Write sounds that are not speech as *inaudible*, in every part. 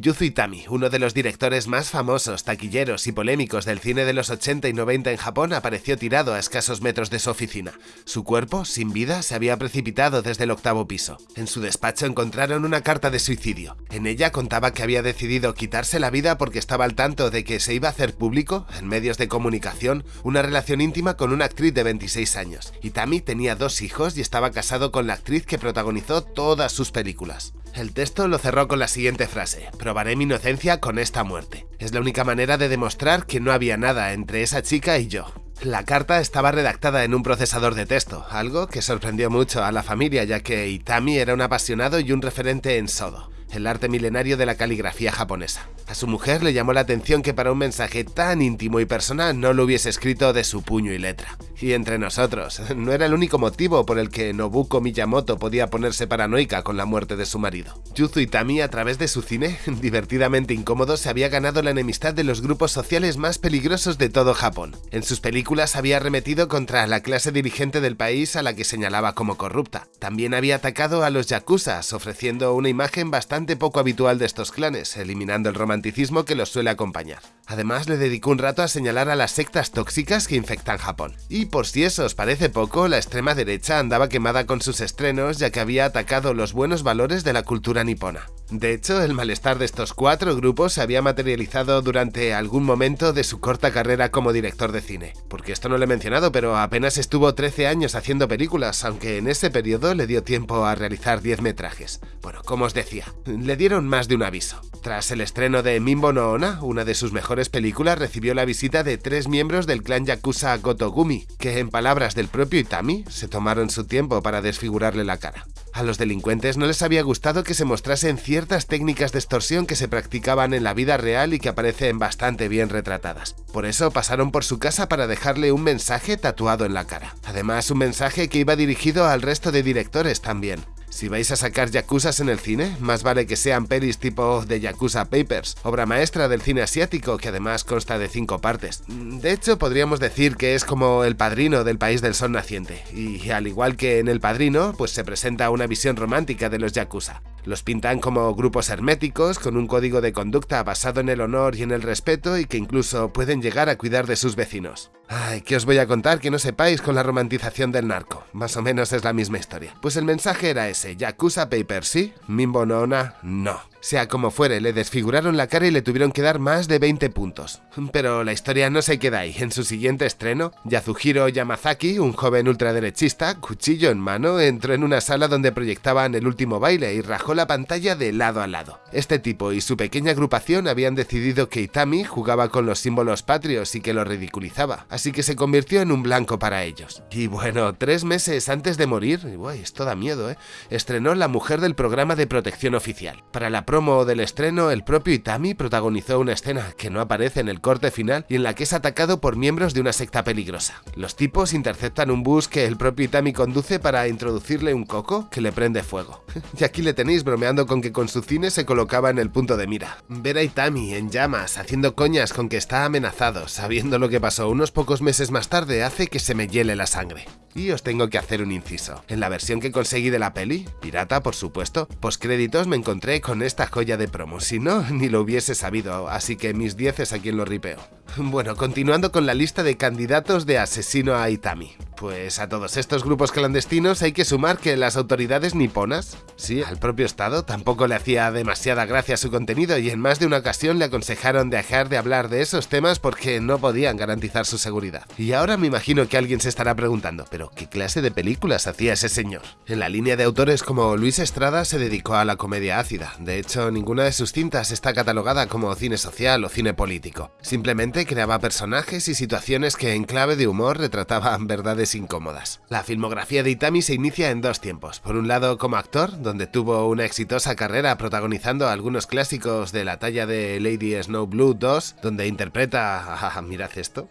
Yuzu Itami, uno de los directores más famosos, taquilleros y polémicos del cine de los 80 y 90 en Japón, apareció tirado a escasos metros de su oficina. Su cuerpo, sin vida, se había precipitado desde el octavo piso. En su despacho encontraron una carta de suicidio. En ella contaba que había decidido quitarse la vida porque estaba al tanto de que se iba a hacer público, en medios de comunicación, una relación íntima con una actriz de 26 años. Itami tenía dos hijos y estaba casado con la actriz que protagonizó todas sus películas. El texto lo cerró con la siguiente frase, probaré mi inocencia con esta muerte. Es la única manera de demostrar que no había nada entre esa chica y yo. La carta estaba redactada en un procesador de texto, algo que sorprendió mucho a la familia ya que Itami era un apasionado y un referente en Sodo, el arte milenario de la caligrafía japonesa. A su mujer le llamó la atención que para un mensaje tan íntimo y personal no lo hubiese escrito de su puño y letra. Y entre nosotros, *laughs* no era el único motivo por el que Nobuko Miyamoto podía ponerse paranoica con la muerte de su marido. Yuzu Itami, a través de su cine, *laughs* divertidamente incómodo, se había ganado la enemistad de los grupos sociales más peligrosos de todo Japón. En sus películas había arremetido contra la clase dirigente del país a la que señalaba como corrupta. También había atacado a los yakuzas, ofreciendo una imagen bastante poco habitual de estos clanes, eliminando el romanticismo que los suele acompañar. Además, le dedicó un rato a señalar a las sectas tóxicas que infectan Japón. Y por si eso os parece poco, la extrema derecha andaba quemada con sus estrenos ya que había atacado los buenos valores de la cultura nipona. De hecho, el malestar de estos cuatro grupos se había materializado durante algún momento de su corta carrera como director de cine. Porque esto no lo he mencionado, pero apenas estuvo 13 años haciendo películas, aunque en ese periodo le dio tiempo a realizar 10 metrajes. Bueno, como os decía, le dieron más de un aviso. Tras el estreno de Mimbo no Ona, una de sus mejores películas recibió la visita de tres miembros del clan Yakuza Gotogumi, que en palabras del propio Itami, se tomaron su tiempo para desfigurarle la cara. A los delincuentes no les había gustado que se mostrasen ciertas técnicas de extorsión que se practicaban en la vida real y que aparecen bastante bien retratadas. Por eso pasaron por su casa para dejarle un mensaje tatuado en la cara. Además, un mensaje que iba dirigido al resto de directores también. Si vais a sacar Yakuzas en el cine, más vale que sean pelis tipo The Yakuza Papers, obra maestra del cine asiático que además consta de cinco partes. De hecho, podríamos decir que es como el padrino del país del sol naciente, y al igual que en El Padrino, pues se presenta una visión romántica de los Yakuza. Los pintan como grupos herméticos, con un código de conducta basado en el honor y en el respeto y que incluso pueden llegar a cuidar de sus vecinos. Ay, ¿qué os voy a contar que no sepáis con la romantización del narco? Más o menos es la misma historia. Pues el mensaje era ese, Yakuza Paper sí, Mimbo no no. Sea como fuere, le desfiguraron la cara y le tuvieron que dar más de 20 puntos. Pero la historia no se queda ahí. En su siguiente estreno, Yazuhiro Yamazaki, un joven ultraderechista, cuchillo en mano, entró en una sala donde proyectaban el último baile y rajó la pantalla de lado a lado. Este tipo y su pequeña agrupación habían decidido que Itami jugaba con los símbolos patrios y que lo ridiculizaba, así que se convirtió en un blanco para ellos. Y bueno, tres meses antes de morir, uy, esto da miedo, ¿eh? estrenó La Mujer del Programa de Protección Oficial. Para la promo del estreno, el propio Itami protagonizó una escena que no aparece en el corte final y en la que es atacado por miembros de una secta peligrosa. Los tipos interceptan un bus que el propio Itami conduce para introducirle un coco que le prende fuego. *laughs* y aquí le tenéis bromeando con que con su cine se colocaba en el punto de mira. Ver a Itami en llamas, haciendo coñas con que está amenazado, sabiendo lo que pasó unos pocos meses más tarde, hace que se me hiele la sangre. Y os tengo que hacer un inciso. En la versión que conseguí de la peli, pirata por supuesto, créditos me encontré con esta joya de promo, si no, ni lo hubiese sabido, así que mis 10 es a quien lo ripeo. Bueno, continuando con la lista de candidatos de asesino a Itami. Pues a todos estos grupos clandestinos hay que sumar que las autoridades niponas, sí, al propio Estado, tampoco le hacía demasiada gracia su contenido y en más de una ocasión le aconsejaron dejar de hablar de esos temas porque no podían garantizar su seguridad. Y ahora me imagino que alguien se estará preguntando, pero ¿qué clase de películas hacía ese señor? En la línea de autores como Luis Estrada se dedicó a la comedia ácida, de hecho ninguna de sus cintas está catalogada como cine social o cine político, simplemente creaba personajes y situaciones que en clave de humor retrataban verdades incómodas. La filmografía de Itami se inicia en dos tiempos. Por un lado como actor, donde tuvo una exitosa carrera protagonizando algunos clásicos de la talla de Lady Snow Blue 2, donde interpreta... Mirad esto.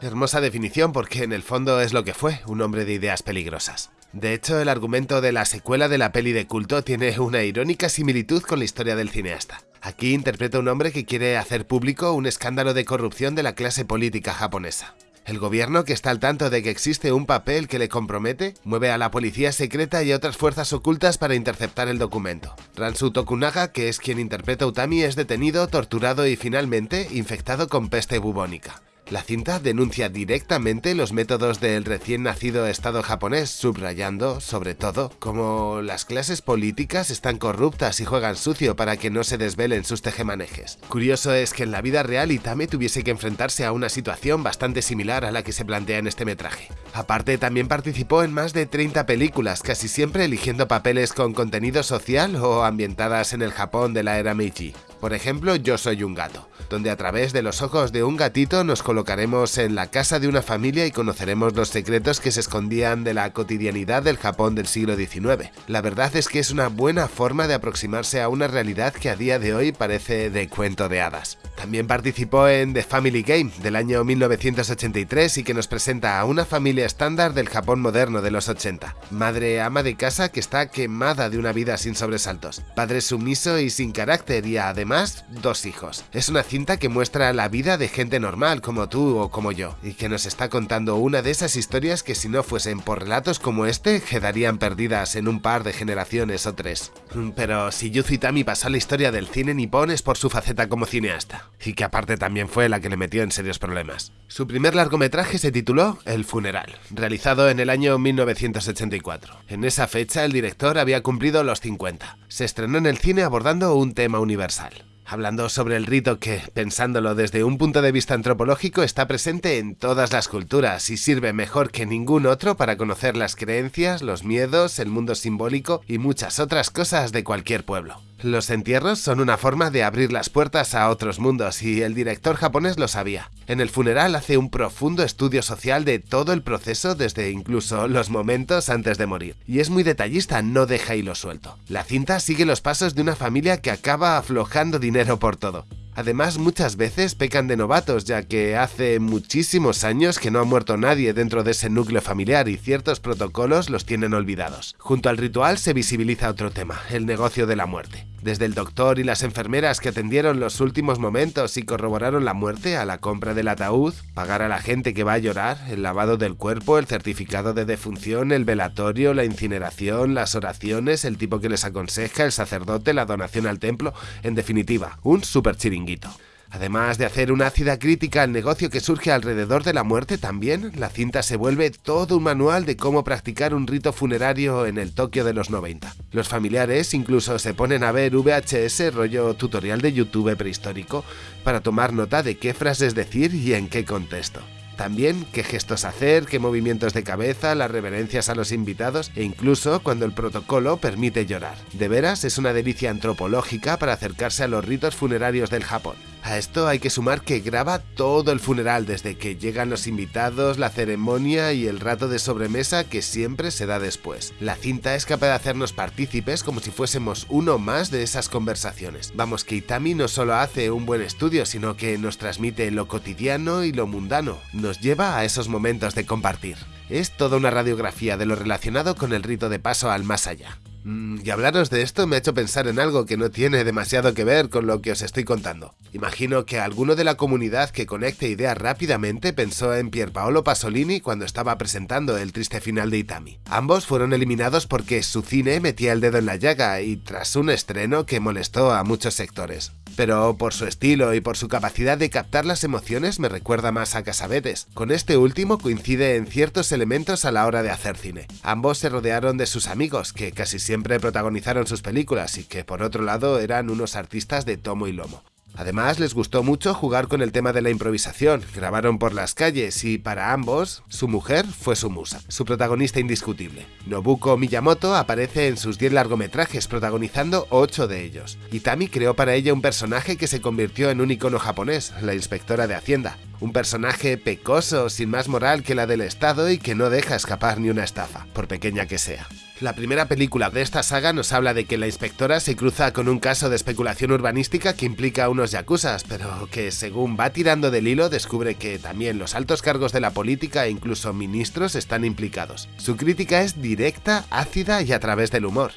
Hermosa definición porque en el fondo es lo que fue, un hombre de ideas peligrosas. De hecho, el argumento de la secuela de la peli de culto tiene una irónica similitud con la historia del cineasta. Aquí interpreta un hombre que quiere hacer público un escándalo de corrupción de la clase política japonesa. El gobierno, que está al tanto de que existe un papel que le compromete, mueve a la policía secreta y a otras fuerzas ocultas para interceptar el documento. Ransu Tokunaga, que es quien interpreta a Utami, es detenido, torturado y finalmente infectado con peste bubónica. La cinta denuncia directamente los métodos del recién nacido Estado japonés, subrayando, sobre todo, cómo las clases políticas están corruptas y juegan sucio para que no se desvelen sus tejemanejes. Curioso es que en la vida real Itame tuviese que enfrentarse a una situación bastante similar a la que se plantea en este metraje. Aparte, también participó en más de 30 películas, casi siempre eligiendo papeles con contenido social o ambientadas en el Japón de la era Meiji. Por ejemplo, Yo soy un gato, donde a través de los ojos de un gatito nos colocaremos en la casa de una familia y conoceremos los secretos que se escondían de la cotidianidad del Japón del siglo XIX. La verdad es que es una buena forma de aproximarse a una realidad que a día de hoy parece de cuento de hadas. También participó en The Family Game del año 1983 y que nos presenta a una familia estándar del Japón moderno de los 80. Madre ama de casa que está quemada de una vida sin sobresaltos. Padre sumiso y sin carácter y además dos hijos. Es una cinta que muestra la vida de gente normal como tú o como yo, y que nos está contando una de esas historias que si no fuesen por relatos como este, quedarían perdidas en un par de generaciones o tres. Mm, pero si Yuzu Itami pasó a la historia del cine nipón es por su faceta como cineasta, y que aparte también fue la que le metió en serios problemas. Su primer largometraje se tituló El funeral, realizado en el año 1984. En esa fecha el director había cumplido los 50. Se estrenó en el cine abordando un tema universal hablando sobre el rito que, pensándolo desde un punto de vista antropológico, está presente en todas las culturas y sirve mejor que ningún otro para conocer las creencias, los miedos, el mundo simbólico y muchas otras cosas de cualquier pueblo. Los entierros son una forma de abrir las puertas a otros mundos y el director japonés lo sabía. En el funeral hace un profundo estudio social de todo el proceso desde incluso los momentos antes de morir. Y es muy detallista, no deja hilo suelto. La cinta sigue los pasos de una familia que acaba aflojando dinero por todo. Además, muchas veces pecan de novatos, ya que hace muchísimos años que no ha muerto nadie dentro de ese núcleo familiar y ciertos protocolos los tienen olvidados. Junto al ritual se visibiliza otro tema, el negocio de la muerte. Desde el doctor y las enfermeras que atendieron los últimos momentos y corroboraron la muerte a la compra del ataúd, pagar a la gente que va a llorar, el lavado del cuerpo, el certificado de defunción, el velatorio, la incineración, las oraciones, el tipo que les aconseja, el sacerdote, la donación al templo, en definitiva, un super chiringuito. Además de hacer una ácida crítica al negocio que surge alrededor de la muerte, también la cinta se vuelve todo un manual de cómo practicar un rito funerario en el Tokio de los 90. Los familiares incluso se ponen a ver VHS rollo tutorial de YouTube prehistórico para tomar nota de qué frases decir y en qué contexto. También qué gestos hacer, qué movimientos de cabeza, las reverencias a los invitados e incluso cuando el protocolo permite llorar. De veras es una delicia antropológica para acercarse a los ritos funerarios del Japón. A esto hay que sumar que graba todo el funeral, desde que llegan los invitados, la ceremonia y el rato de sobremesa que siempre se da después. La cinta es capaz de hacernos partícipes como si fuésemos uno más de esas conversaciones. Vamos, que Itami no solo hace un buen estudio, sino que nos transmite lo cotidiano y lo mundano, nos lleva a esos momentos de compartir. Es toda una radiografía de lo relacionado con el rito de paso al más allá. Mm, y hablaros de esto me ha hecho pensar en algo que no tiene demasiado que ver con lo que os estoy contando. Imagino que alguno de la comunidad que conecte ideas rápidamente pensó en Pierpaolo Pasolini cuando estaba presentando el triste final de Itami. Ambos fueron eliminados porque su cine metía el dedo en la llaga y tras un estreno que molestó a muchos sectores pero por su estilo y por su capacidad de captar las emociones me recuerda más a Casabetes. Con este último coincide en ciertos elementos a la hora de hacer cine. Ambos se rodearon de sus amigos, que casi siempre protagonizaron sus películas y que por otro lado eran unos artistas de tomo y lomo. Además, les gustó mucho jugar con el tema de la improvisación, grabaron por las calles y para ambos, su mujer fue su musa, su protagonista indiscutible. Nobuko Miyamoto aparece en sus 10 largometrajes, protagonizando 8 de ellos. Itami creó para ella un personaje que se convirtió en un icono japonés, la inspectora de Hacienda. Un personaje pecoso, sin más moral que la del Estado y que no deja escapar ni una estafa, por pequeña que sea. La primera película de esta saga nos habla de que la inspectora se cruza con un caso de especulación urbanística que implica a unos yakuzas, pero que según va tirando del hilo descubre que también los altos cargos de la política e incluso ministros están implicados. Su crítica es directa, ácida y a través del humor.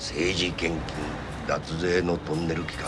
政治献金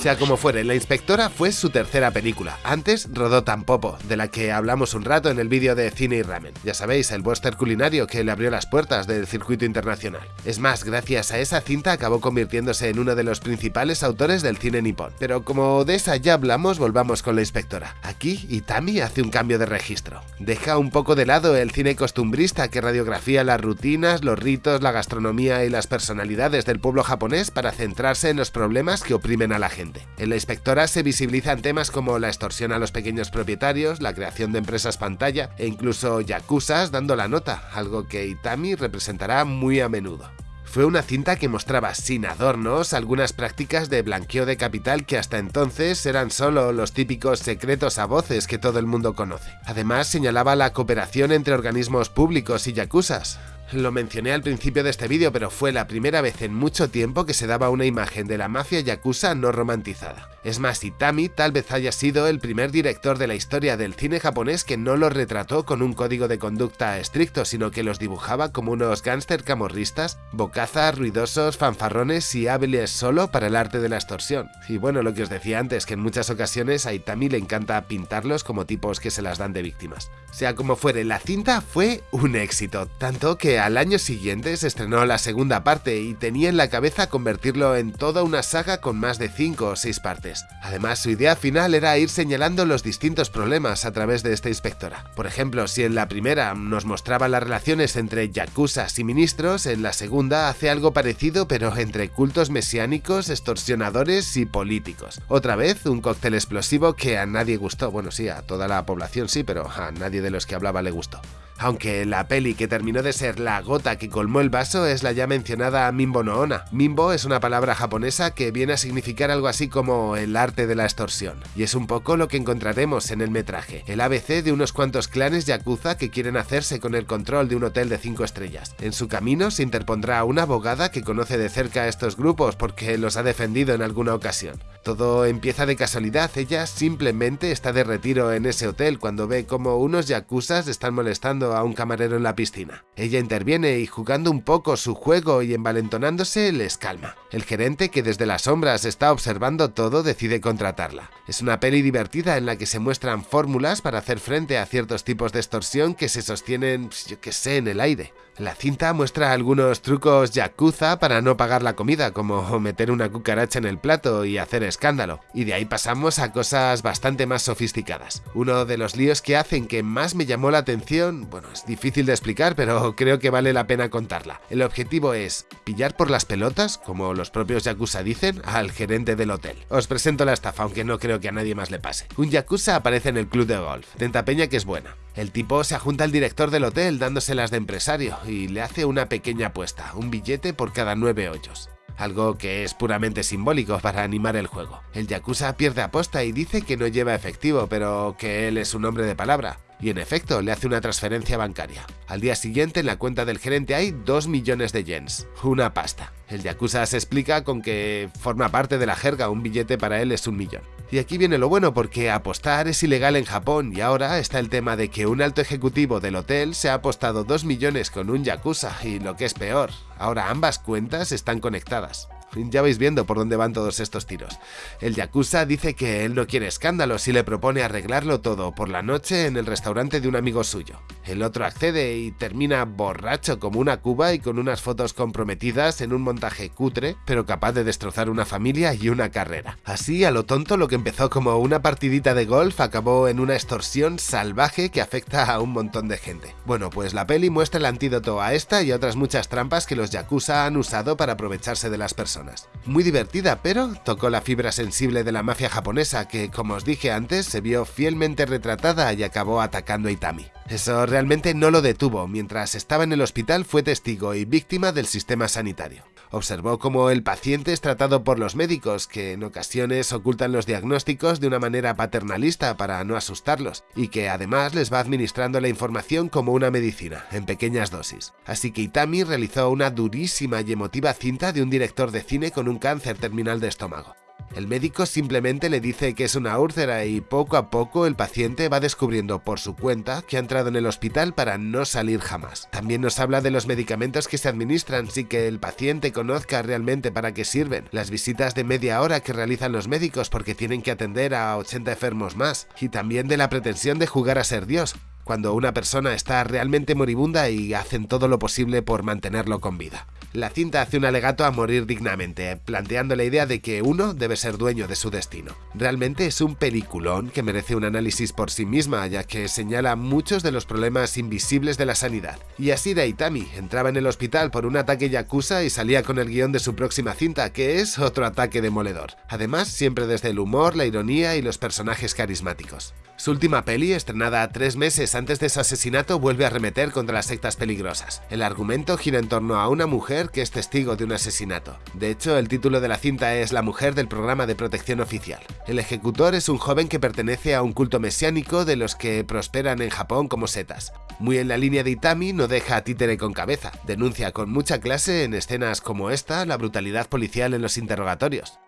Sea como fuere, La Inspectora fue su tercera película. Antes rodó Tampopo, de la que hablamos un rato en el vídeo de Cine y Ramen. Ya sabéis, el western culinario que le abrió las puertas del circuito internacional. Es más, gracias a esa cinta acabó convirtiéndose en uno de los principales autores del cine nipón. Pero como de esa ya hablamos, volvamos con La Inspectora. Aquí, Itami hace un cambio de registro. Deja un poco de lado el cine costumbrista que radiografía las rutinas, los ritos, la gastronomía y las personalidades del pueblo japonés para centrarse en los problemas que oprimen a la gente. En la inspectora se visibilizan temas como la extorsión a los pequeños propietarios, la creación de empresas pantalla e incluso yakuzas dando la nota, algo que Itami representará muy a menudo. Fue una cinta que mostraba sin adornos algunas prácticas de blanqueo de capital que hasta entonces eran solo los típicos secretos a voces que todo el mundo conoce. Además señalaba la cooperación entre organismos públicos y yakuzas, lo mencioné al principio de este vídeo, pero fue la primera vez en mucho tiempo que se daba una imagen de la mafia yakuza no romantizada. Es más, Itami tal vez haya sido el primer director de la historia del cine japonés que no lo retrató con un código de conducta estricto, sino que los dibujaba como unos gángster camorristas, bocazas, ruidosos, fanfarrones y hábiles solo para el arte de la extorsión. Y bueno, lo que os decía antes, que en muchas ocasiones a Itami le encanta pintarlos como tipos que se las dan de víctimas. Sea como fuere, la cinta fue un éxito, tanto que al año siguiente se estrenó la segunda parte y tenía en la cabeza convertirlo en toda una saga con más de 5 o 6 partes. Además, su idea final era ir señalando los distintos problemas a través de esta inspectora. Por ejemplo, si en la primera nos mostraba las relaciones entre yakuzas y ministros, en la segunda hace algo parecido pero entre cultos mesiánicos, extorsionadores y políticos. Otra vez, un cóctel explosivo que a nadie gustó, bueno sí, a toda la población sí, pero a nadie de los que hablaba le gustó aunque la peli que terminó de ser la gota que colmó el vaso es la ya mencionada Mimbo no Ona. Mimbo es una palabra japonesa que viene a significar algo así como el arte de la extorsión, y es un poco lo que encontraremos en el metraje, el ABC de unos cuantos clanes yakuza que quieren hacerse con el control de un hotel de 5 estrellas. En su camino se interpondrá una abogada que conoce de cerca a estos grupos porque los ha defendido en alguna ocasión. Todo empieza de casualidad, ella simplemente está de retiro en ese hotel cuando ve como unos yakuzas están molestando a un camarero en la piscina. Ella interviene y jugando un poco su juego y envalentonándose les calma. El gerente que desde las sombras está observando todo decide contratarla. Es una peli divertida en la que se muestran fórmulas para hacer frente a ciertos tipos de extorsión que se sostienen, yo que sé, en el aire. La cinta muestra algunos trucos yakuza para no pagar la comida, como meter una cucaracha en el plato y hacer escándalo, y de ahí pasamos a cosas bastante más sofisticadas. Uno de los líos que hacen que más me llamó la atención, bueno, es difícil de explicar, pero creo que vale la pena contarla. El objetivo es pillar por las pelotas, como los propios yakuza dicen, al gerente del hotel. Os presento la estafa, aunque no creo que a nadie más le pase. Un yakuza aparece en el club de golf, tenta peña que es buena. El tipo se ajunta al director del hotel dándoselas de empresario y le hace una pequeña apuesta, un billete por cada nueve hoyos algo que es puramente simbólico para animar el juego. El Yakuza pierde aposta y dice que no lleva efectivo, pero que él es un hombre de palabra y en efecto le hace una transferencia bancaria. Al día siguiente en la cuenta del gerente hay 2 millones de yens, una pasta. El Yakuza se explica con que forma parte de la jerga, un billete para él es un millón. Y aquí viene lo bueno porque apostar es ilegal en Japón y ahora está el tema de que un alto ejecutivo del hotel se ha apostado 2 millones con un Yakuza y lo que es peor, ahora ambas cuentas están conectadas. Ya vais viendo por dónde van todos estos tiros. El Yakuza dice que él no quiere escándalos y le propone arreglarlo todo por la noche en el restaurante de un amigo suyo. El otro accede y termina borracho como una cuba y con unas fotos comprometidas en un montaje cutre, pero capaz de destrozar una familia y una carrera. Así, a lo tonto, lo que empezó como una partidita de golf acabó en una extorsión salvaje que afecta a un montón de gente. Bueno, pues la peli muestra el antídoto a esta y otras muchas trampas que los Yakuza han usado para aprovecharse de las personas. Muy divertida, pero tocó la fibra sensible de la mafia japonesa que, como os dije antes, se vio fielmente retratada y acabó atacando a Itami. Eso realmente no lo detuvo, mientras estaba en el hospital fue testigo y víctima del sistema sanitario. Observó cómo el paciente es tratado por los médicos, que en ocasiones ocultan los diagnósticos de una manera paternalista para no asustarlos, y que además les va administrando la información como una medicina, en pequeñas dosis. Así que Itami realizó una durísima y emotiva cinta de un director de cine con un cáncer terminal de estómago. El médico simplemente le dice que es una úlcera y poco a poco el paciente va descubriendo por su cuenta que ha entrado en el hospital para no salir jamás. También nos habla de los medicamentos que se administran sin que el paciente conozca realmente para qué sirven, las visitas de media hora que realizan los médicos porque tienen que atender a 80 enfermos más, y también de la pretensión de jugar a ser Dios, cuando una persona está realmente moribunda y hacen todo lo posible por mantenerlo con vida. La cinta hace un alegato a morir dignamente, planteando la idea de que uno debe ser dueño de su destino. Realmente es un peliculón que merece un análisis por sí misma, ya que señala muchos de los problemas invisibles de la sanidad. Y Asira Itami entraba en el hospital por un ataque yakuza y salía con el guion de su próxima cinta, que es otro ataque demoledor. Además, siempre desde el humor, la ironía y los personajes carismáticos. Su última peli, estrenada tres meses antes de su asesinato, vuelve a remeter contra las sectas peligrosas. El argumento gira en torno a una mujer que es testigo de un asesinato. De hecho, el título de la cinta es La mujer del programa de protección oficial. El ejecutor es un joven que pertenece a un culto mesiánico de los que prosperan en Japón como setas. Muy en la línea de Itami, no deja a títere con cabeza. Denuncia con mucha clase en escenas como esta la brutalidad policial en los interrogatorios.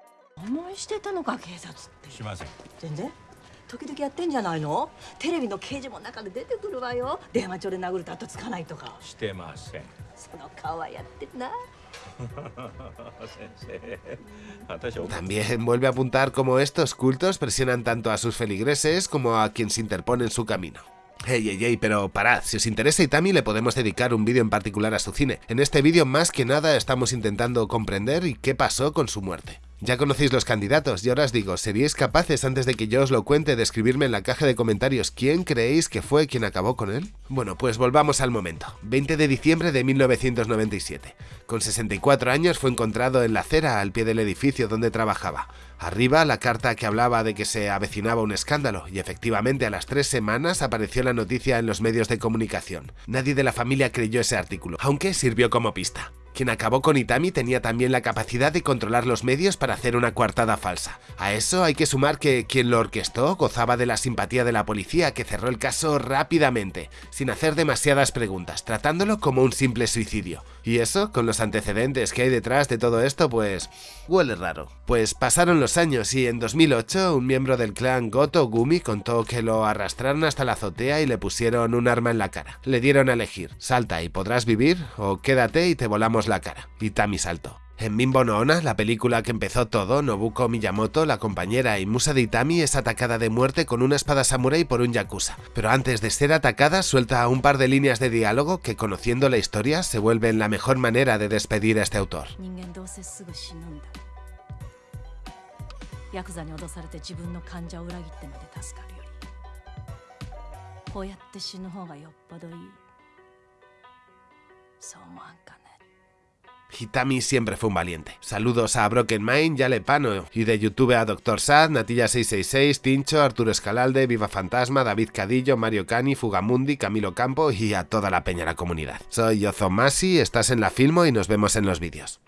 時々やってんじゃないのテレビの刑事も中で出てくるわよ電話帳で殴ると後つかないとかしてませんその顔はやってるな *laughs* También vuelve a apuntar cómo estos cultos presionan tanto a sus feligreses como a quien se interpone en su camino. Hey, hey, hey, pero parad, si os interesa Itami le podemos dedicar un vídeo en particular a su cine. En este vídeo más que nada estamos intentando comprender y qué pasó con su muerte. Ya conocéis los candidatos y ahora os digo, ¿seríais capaces antes de que yo os lo cuente de escribirme en la caja de comentarios quién creéis que fue quien acabó con él? Bueno, pues volvamos al momento. 20 de diciembre de 1997. Con 64 años fue encontrado en la acera al pie del edificio donde trabajaba. Arriba la carta que hablaba de que se avecinaba un escándalo y efectivamente a las tres semanas apareció la noticia en los medios de comunicación. Nadie de la familia creyó ese artículo, aunque sirvió como pista. Quien acabó con Itami tenía también la capacidad de controlar los medios para hacer una coartada falsa. A eso hay que sumar que quien lo orquestó gozaba de la simpatía de la policía que cerró el caso rápidamente, sin hacer demasiadas preguntas, tratándolo como un simple suicidio. Y eso, con los antecedentes que hay detrás de todo esto, pues huele raro. Pues pasaron los años y en 2008 un miembro del clan Goto Gumi contó que lo arrastraron hasta la azotea y le pusieron un arma en la cara. Le dieron a elegir, salta y podrás vivir o quédate y te volamos la cara. Y Tami saltó. En Bimbo no Ona, la película que empezó todo, Nobuko Miyamoto, la compañera y musa de Itami, es atacada de muerte con una espada samurai por un yakuza. Pero antes de ser atacada, suelta un par de líneas de diálogo que, conociendo la historia, se vuelven la mejor manera de despedir a este autor. Hitami siempre fue un valiente. Saludos a Broken Mind, Yale Pano y de YouTube a Dr. Sad, Natilla666, Tincho, Arturo Escalalde, Viva Fantasma, David Cadillo, Mario Cani, Fugamundi, Camilo Campo y a toda la peña la comunidad. Soy Yozo Masi, estás en la Filmo y nos vemos en los vídeos.